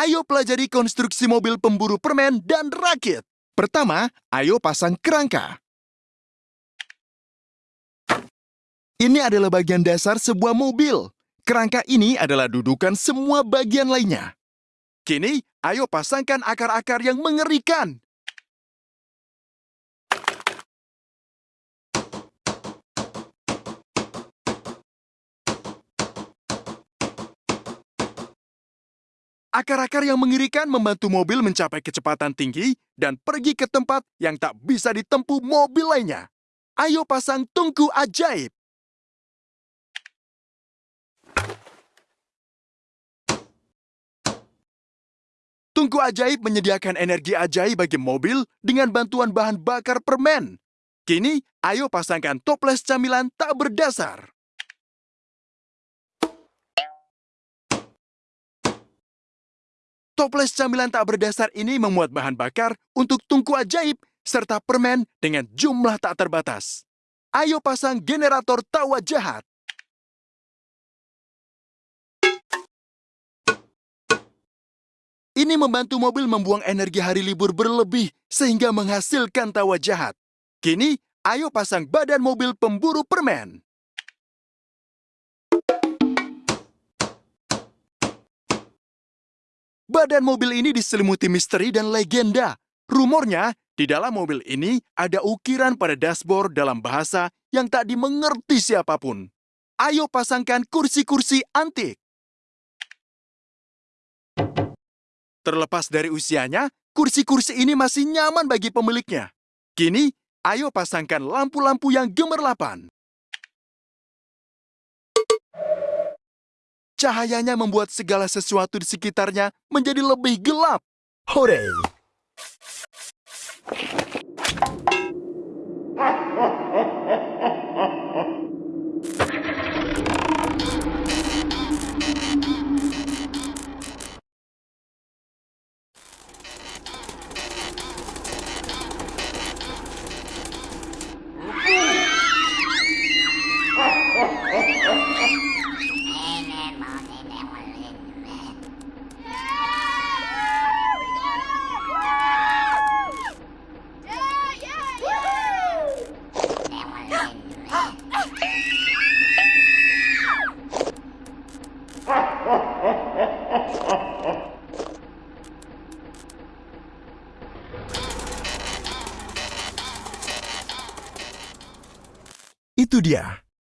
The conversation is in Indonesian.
Ayo pelajari konstruksi mobil pemburu permen dan rakit. Pertama, ayo pasang kerangka. Ini adalah bagian dasar sebuah mobil. Kerangka ini adalah dudukan semua bagian lainnya. Kini, ayo pasangkan akar-akar yang mengerikan. Akar-akar yang mengerikan membantu mobil mencapai kecepatan tinggi dan pergi ke tempat yang tak bisa ditempuh mobil lainnya. Ayo pasang tungku ajaib. Tungku ajaib menyediakan energi ajaib bagi mobil dengan bantuan bahan bakar permen. Kini, ayo pasangkan toples camilan tak berdasar. Toples camilan tak berdasar ini memuat bahan bakar untuk tungku ajaib serta permen dengan jumlah tak terbatas. Ayo pasang generator tawa jahat. Ini membantu mobil membuang energi hari libur berlebih sehingga menghasilkan tawa jahat. Kini, ayo pasang badan mobil pemburu permen. Badan mobil ini diselimuti misteri dan legenda. Rumornya, di dalam mobil ini ada ukiran pada dashboard dalam bahasa yang tak dimengerti siapa pun. Ayo pasangkan kursi-kursi antik. Terlepas dari usianya, kursi-kursi ini masih nyaman bagi pemiliknya. Kini, ayo pasangkan lampu-lampu yang gemerlapan. Cahayanya membuat segala sesuatu di sekitarnya menjadi lebih gelap. Hore! Itu dia,